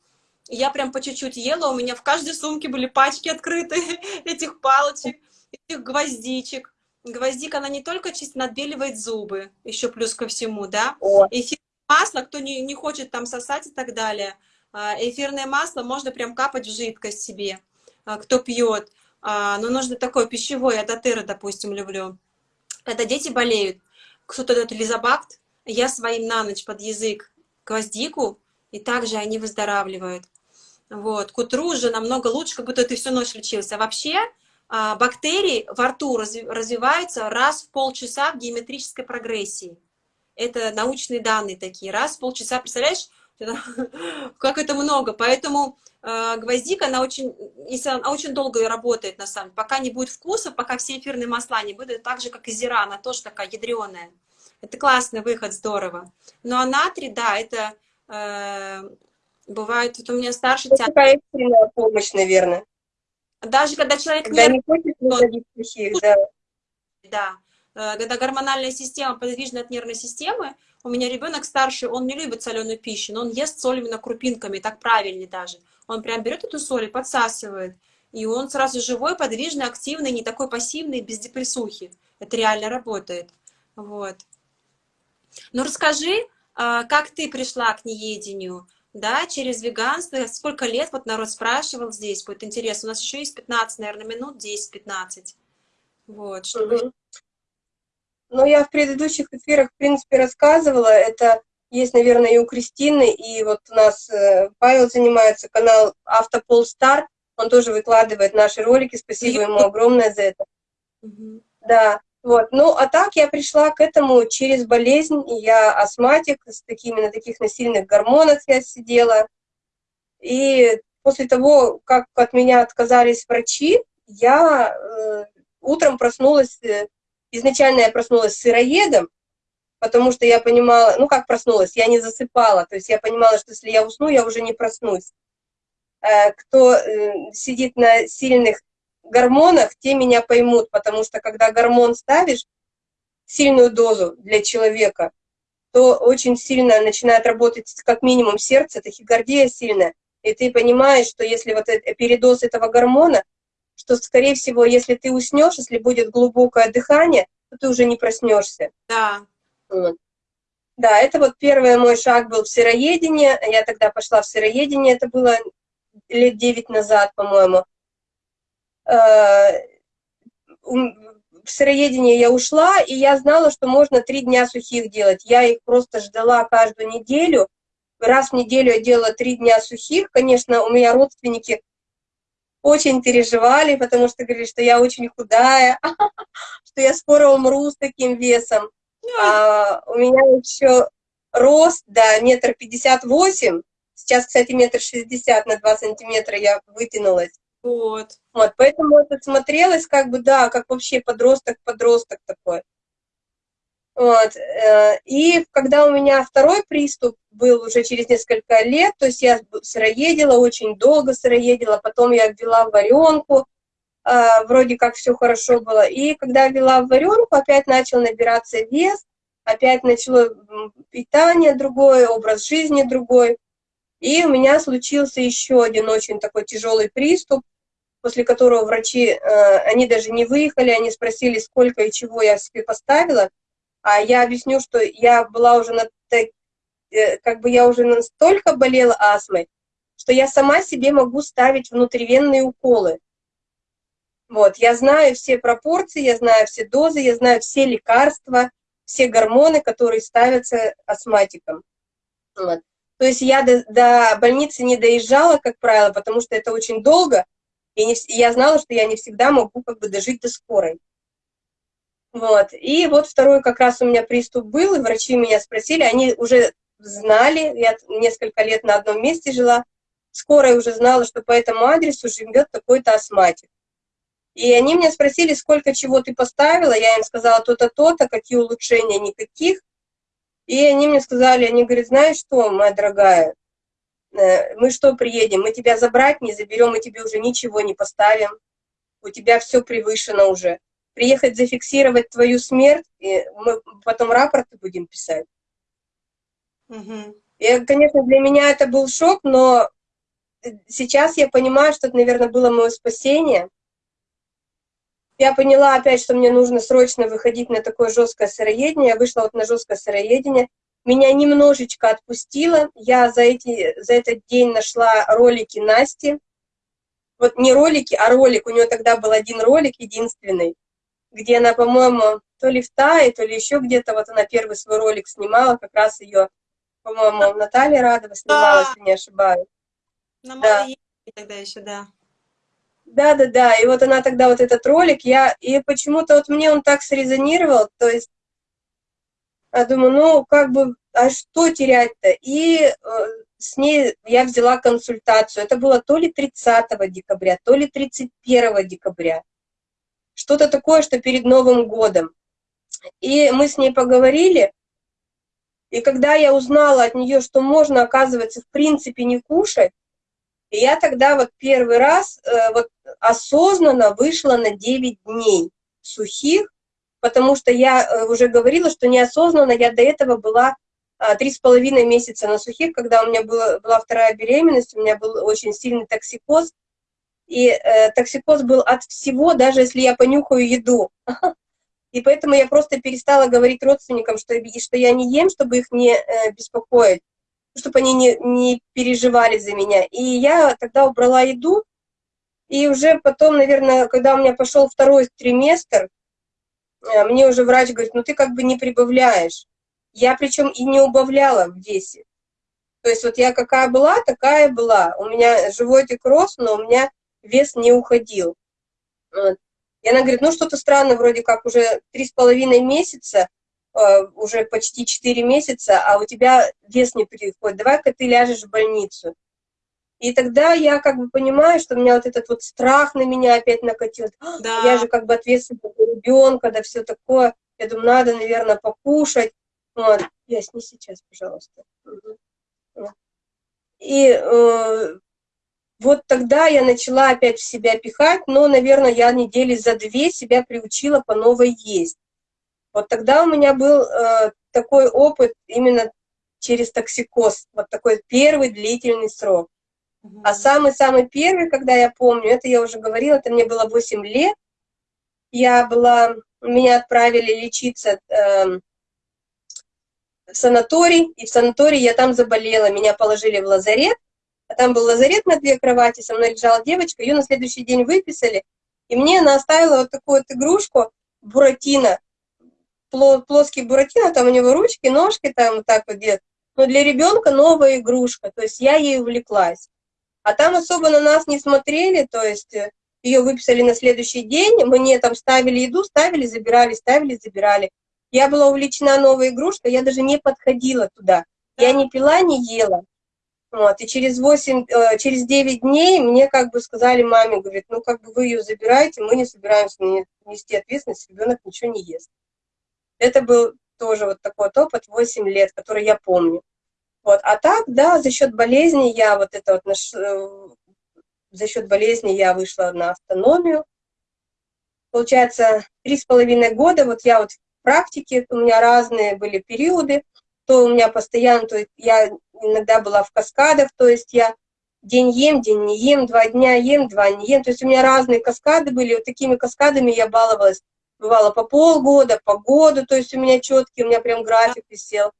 я прям по чуть-чуть ела, у меня в каждой сумке были пачки открыты этих палочек, этих гвоздичек. Гвоздика, она не только чисто отбеливает зубы, еще плюс ко всему, да. Эфирное масло, кто не, не хочет там сосать и так далее, а, эфирное масло можно прям капать в жидкость себе, а, кто пьет. А, но нужно такое пищевое, я дотыры, допустим, люблю. Когда дети болеют, кто-то дает лизобакт, я своим на ночь под язык гвоздику, и также они выздоравливают. Вот. К утру уже намного лучше, как будто ты всю ночь лечился. Вообще бактерии во рту развиваются раз в полчаса в геометрической прогрессии. Это научные данные такие. Раз в полчаса, представляешь, как это много. Поэтому э, гвоздика, она очень, если она очень долго работает, на самом деле, пока не будет вкуса, пока все эфирные масла не будут, так же, как и зира, она тоже такая ядреная. Это классный выход, здорово. Ну а натрий, да, это э, бывает, вот у меня старший... Это такая экстренная помощь, наверное. Даже когда человек когда не хочет сухих, да. Да. Э, когда гормональная система подвижна от нервной системы, у меня ребенок старший, он не любит соленую пищу, но он ест соль именно крупинками, так правильнее даже. Он прям берет эту соль и подсасывает. И он сразу живой, подвижный, активный, не такой пассивный, без депрессухи. Это реально работает. Вот. Ну, расскажи, э, как ты пришла к неедению? Да, через веганство. Сколько лет, вот народ спрашивал здесь, будет интересно. У нас еще есть 15, наверное, минут, 10-15. Вот, чтобы... Угу. Ну, я в предыдущих эфирах, в принципе, рассказывала. Это есть, наверное, и у Кристины, и вот у нас э, Павел занимается, канал Автопол Стар. Он тоже выкладывает наши ролики. Спасибо ему огромное за это. Угу. Да. Вот. Ну, а так я пришла к этому через болезнь. Я астматик, с такими, на таких насильных гормонах я сидела. И после того, как от меня отказались врачи, я э, утром проснулась, э, изначально я проснулась сыроедом, потому что я понимала, ну как проснулась, я не засыпала, то есть я понимала, что если я усну, я уже не проснусь. Э, кто э, сидит на сильных гормонах, те меня поймут, потому что когда гормон ставишь, сильную дозу для человека, то очень сильно начинает работать как минимум сердце, тахикардия сильная, и ты понимаешь, что если вот это, передоз этого гормона, что, скорее всего, если ты уснешь, если будет глубокое дыхание, то ты уже не проснешься. Да. Вот. Да, это вот первый мой шаг был в сыроедение. Я тогда пошла в сыроедение, это было лет девять назад, по-моему. Э, в сыроедение я ушла, и я знала, что можно три дня сухих делать. Я их просто ждала каждую неделю. Раз в неделю я делала три дня сухих. Конечно, у меня родственники очень переживали, потому что говорили, что я очень худая, что я скоро умру с таким весом. А у меня еще рост, да, метр пятьдесят восемь. Сейчас, кстати, метр шестьдесят на два сантиметра я вытянулась. Вот. Вот, поэтому это смотрелось как бы, да, как вообще подросток-подросток такой. Вот. Э, и когда у меня второй приступ был уже через несколько лет, то есть я сыроедила, очень долго сыроедила, потом я ввела варенку, э, вроде как все хорошо было. И когда ввела варенку, опять начал набираться вес, опять начало питание другое, образ жизни другой. И у меня случился еще один очень такой тяжелый приступ, после которого врачи, э, они даже не выехали, они спросили, сколько и чего я себе поставила, а я объясню, что я была уже на, э, как бы я уже настолько болела астмой, что я сама себе могу ставить внутривенные уколы. Вот, я знаю все пропорции, я знаю все дозы, я знаю все лекарства, все гормоны, которые ставятся астматикам. Вот. То есть я до, до больницы не доезжала, как правило, потому что это очень долго, и, не, я знала, что я не всегда могу как бы дожить до скорой. Вот. И вот второй как раз у меня приступ был, и врачи меня спросили, они уже знали, я несколько лет на одном месте жила, скорая уже знала, что по этому адресу живет такой-то астматик. И они меня спросили, сколько чего ты поставила, я им сказала то-то, то-то, какие улучшения, никаких. И они мне сказали, они говорят, знаешь что, моя дорогая, мы что, приедем, мы тебя забрать не заберем, мы тебе уже ничего не поставим, у тебя все превышено уже. Приехать зафиксировать твою смерть, и мы потом рапорты будем писать. Угу. И, конечно, для меня это был шок, но сейчас я понимаю, что это, наверное, было мое спасение. Я поняла опять, что мне нужно срочно выходить на такое жесткое сыроедение. Я вышла вот на жесткое сыроедение. Меня немножечко отпустило. Я за, эти, за этот день нашла ролики Насти. Вот не ролики, а ролик. У нее тогда был один ролик, единственный, где она, по-моему, то ли в Тае, то ли еще где-то, вот она первый свой ролик снимала, как раз ее, по-моему, Наталья Радова снимала, если не ошибаюсь. На да. тогда еще, да. Да-да-да, и вот она тогда вот этот ролик, я, и почему-то вот мне он так срезонировал, то есть, я думаю, ну, как бы, а что терять-то? И э, с ней я взяла консультацию, это было то ли 30 декабря, то ли 31 декабря, что-то такое, что перед Новым годом. И мы с ней поговорили, и когда я узнала от нее, что можно, оказывается, в принципе не кушать, я тогда вот первый раз э, вот осознанно вышла на 9 дней сухих, потому что я э, уже говорила, что неосознанно я до этого была а, три с половиной месяца на сухих, когда у меня была, была вторая беременность, у меня был очень сильный токсикоз, и э, токсикоз был от всего, даже если я понюхаю еду. И поэтому я просто перестала говорить родственникам, что, что я не ем, чтобы их не э, беспокоить чтобы они не, не переживали за меня. И я тогда убрала еду, и уже потом, наверное, когда у меня пошел второй триместр, мне уже врач говорит, ну ты как бы не прибавляешь. Я причем и не убавляла в весе. То есть вот я какая была, такая была. У меня животик рос, но у меня вес не уходил. Вот. И она говорит, ну что-то странно, вроде как уже три с половиной месяца, Э, уже почти 4 месяца, а у тебя вес не переходит, давай-ка ты ляжешь в больницу. И тогда я как бы понимаю, что у меня вот этот вот страх на меня опять накатил. Да. Я же как бы ответственна за ребенка, да все такое. Я думаю, надо, наверное, покушать. Вот. Ясь, не сейчас, пожалуйста. И э, вот тогда я начала опять в себя пихать, но, наверное, я недели за две себя приучила по новой есть. Вот тогда у меня был э, такой опыт именно через токсикоз, вот такой первый длительный срок. А самый-самый первый, когда я помню, это я уже говорила, это мне было 8 лет, я была, меня отправили лечиться э, в санаторий, и в санатории я там заболела, меня положили в лазарет, а там был лазарет на две кровати, со мной лежала девочка, ее на следующий день выписали, и мне она оставила вот такую вот игрушку, Буратино, плоский буратино, там у него ручки, ножки там вот так вот где Но для ребенка новая игрушка, то есть я ей увлеклась. А там особо на нас не смотрели, то есть э, ее выписали на следующий день, мне там ставили еду, ставили, забирали, ставили, забирали. Я была увлечена новой игрушкой, я даже не подходила туда. Я не пила, не ела. Вот, и через 8, э, через 9 дней мне как бы сказали маме, говорит, ну как бы вы ее забираете, мы не собираемся нести ответственность, ребенок ничего не ест. Это был тоже вот такой вот опыт, 8 лет, который я помню. Вот. А так, да, за счет болезни я вот это вот, наш, э, за счет болезни я вышла на автономию. Получается, три с половиной года, вот я вот практики, у меня разные были периоды, то у меня постоянно, то я иногда была в каскадах, то есть я день ем, день не ем, два дня ем, два не ем, то есть у меня разные каскады были, вот такими каскадами я баловалась, бывало по полгода, по году, то есть у меня четкий, у меня прям график висел.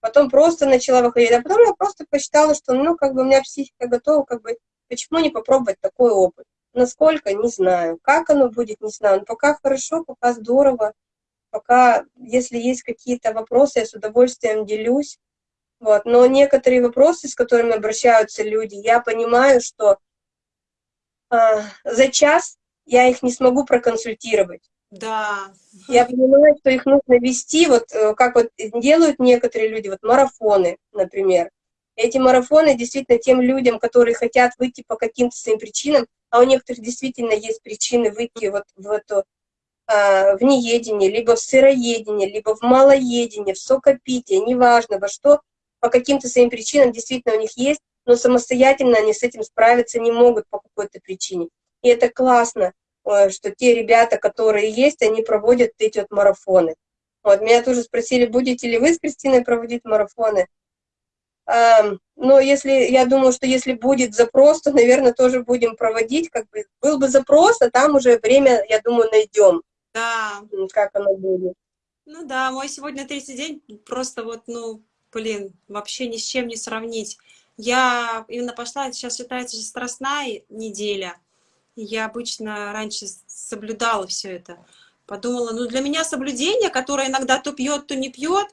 Потом просто начала выходить, а потом я просто посчитала, что, ну, как бы у меня психика готова, как бы, почему не попробовать такой опыт? Насколько, не знаю. Как оно будет, не знаю. Но пока хорошо, пока здорово. Пока, если есть какие-то вопросы, я с удовольствием делюсь. Вот. Но некоторые вопросы, с которыми обращаются люди, я понимаю, что э, за час я их не смогу проконсультировать. Да. Я понимаю, что их нужно вести, вот э, как вот делают некоторые люди, вот марафоны, например. Эти марафоны действительно тем людям, которые хотят выйти по каким-то своим причинам, а у некоторых действительно есть причины выйти вот в эту а, в неедение, либо в сыроедение, либо в малоедение, в сокопитие, неважно во что, по каким-то своим причинам действительно у них есть, но самостоятельно они с этим справиться не могут по какой-то причине. И это классно, что те ребята, которые есть, они проводят эти вот марафоны. Вот, меня тоже спросили, будете ли вы с Кристиной проводить марафоны. Но если, я думаю, что если будет запрос, то, наверное, тоже будем проводить, как бы, был бы запрос, а там уже время, я думаю, найдем. Да. Как оно будет. Ну да, мой сегодня третий день, просто вот, ну, блин, вообще ни с чем не сравнить. Я именно пошла, сейчас считается же страстная неделя. Я обычно раньше соблюдала все это. Подумала, ну для меня соблюдение, которое иногда то пьет, то не пьет,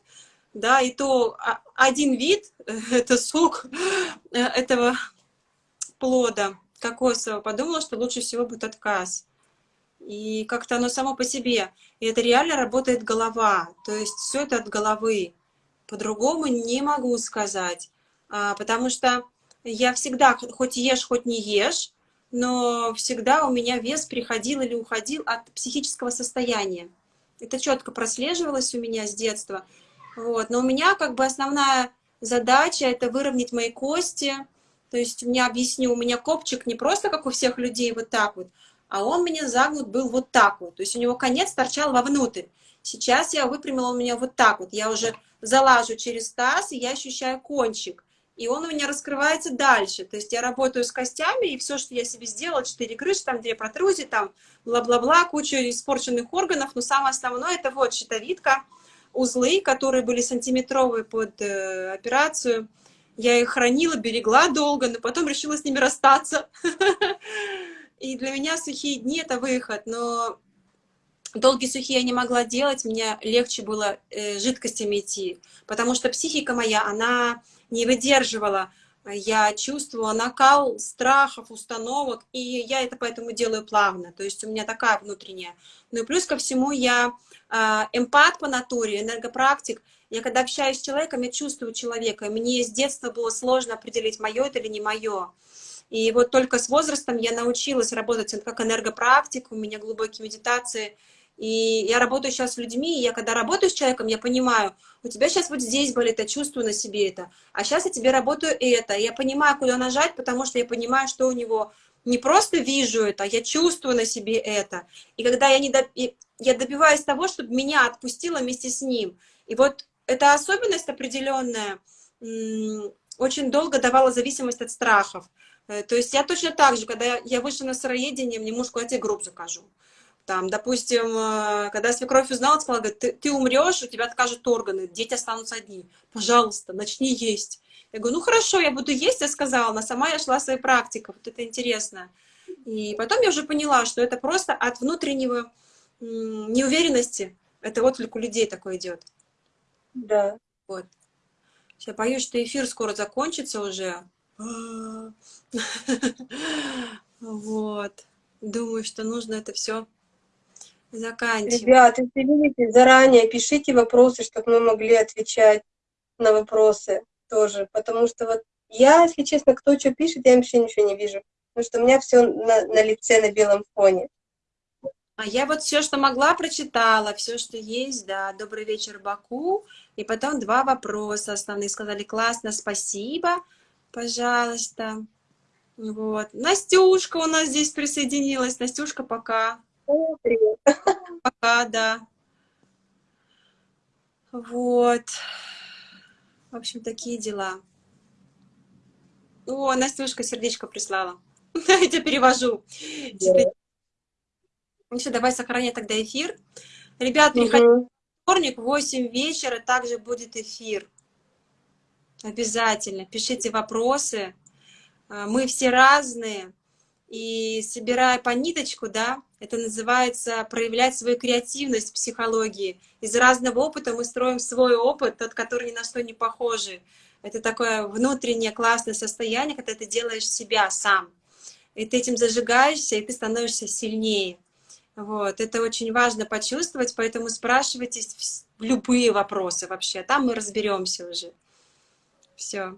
да, и то один вид, это сок э, этого плода кокосового, подумала, что лучше всего будет отказ. И как-то оно само по себе. И это реально работает голова. То есть все это от головы. По-другому не могу сказать. А, потому что я всегда, хоть ешь, хоть не ешь, но всегда у меня вес приходил или уходил от психического состояния. Это четко прослеживалось у меня с детства. Вот. Но у меня как бы основная задача — это выровнять мои кости. То есть, меня объясню, у меня копчик не просто, как у всех людей, вот так вот, а он меня загнут был вот так вот. То есть, у него конец торчал вовнутрь. Сейчас я выпрямила у меня вот так вот. Я уже залажу через таз, и я ощущаю кончик. И он у меня раскрывается дальше. То есть я работаю с костями, и все, что я себе сделала, 4 крыши, там 2 протрузии, там бла-бла-бла, куча испорченных органов, но самое основное, это вот щитовидка, узлы, которые были сантиметровые под э, операцию. Я их хранила, берегла долго, но потом решила с ними расстаться. И для меня сухие дни — это выход, но долгие сухие я не могла делать, мне легче было э, жидкостями идти, потому что психика моя, она не выдерживала. Я чувствовала накал страхов, установок, и я это поэтому делаю плавно, то есть у меня такая внутренняя. Ну и плюс ко всему я э, эмпат по натуре, энергопрактик, я когда общаюсь с человеком, я чувствую человека, мне с детства было сложно определить, мое это или не мое. И вот только с возрастом я научилась работать как энергопрактик, у меня глубокие медитации – и я работаю сейчас с людьми, и я когда работаю с человеком, я понимаю, у тебя сейчас вот здесь болит, я чувствую на себе это, а сейчас я тебе работаю это, я понимаю, куда нажать, потому что я понимаю, что у него не просто вижу это, а я чувствую на себе это. И когда я, не до... я добиваюсь того, чтобы меня отпустило вместе с ним. И вот эта особенность определенная очень долго давала зависимость от страхов. Э, то есть я точно так же, когда я вышла на сыроедение, мне муж сказал, я тебе гроб закажу. Там, допустим, э, когда свекровь узнала, сказала, говорит, ты, ты умрешь, у тебя откажут органы, дети останутся одни. Пожалуйста, начни есть. Я говорю, ну хорошо, я буду есть, я сказала, но сама я шла своей практикой, вот это интересно. И потом я уже поняла, что это просто от внутреннего неуверенности, это отклик у людей такой идет. Да. Вот. Я боюсь, что эфир скоро закончится уже. Вот. Думаю, что нужно это все заканчивать. Ребята, если видите, заранее пишите вопросы, чтобы мы могли отвечать на вопросы тоже. Потому что вот я, если честно, кто что пишет, я вообще ничего не вижу. Потому что у меня все на, на лице, на белом фоне. А я вот все, что могла, прочитала, все, что есть, да. Добрый вечер, Баку. И потом два вопроса основные. Сказали, классно, спасибо, пожалуйста. Вот. Настюшка у нас здесь присоединилась. Настюшка, пока. Привет. Пока, да. Вот. В общем, такие дела. О, Настюшка сердечко прислала. Я тебя перевожу. Да. Ну все, давай сохранять тогда эфир. Ребят, приходите в вторник в 8 вечера, также будет эфир. Обязательно. Пишите вопросы. А, Мы все разные. И собирая по ниточку, да, это называется проявлять свою креативность в психологии. Из разного опыта мы строим свой опыт, тот, который ни на что не похожий. Это такое внутреннее классное состояние, когда ты делаешь себя сам. И ты этим зажигаешься, и ты становишься сильнее. Вот, это очень важно почувствовать, поэтому спрашивайте любые вопросы вообще, там мы разберемся уже. Все.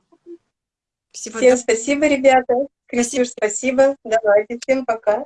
Всего Всем спасибо, ребята. Кристюш, спасибо. Давайте, всем пока.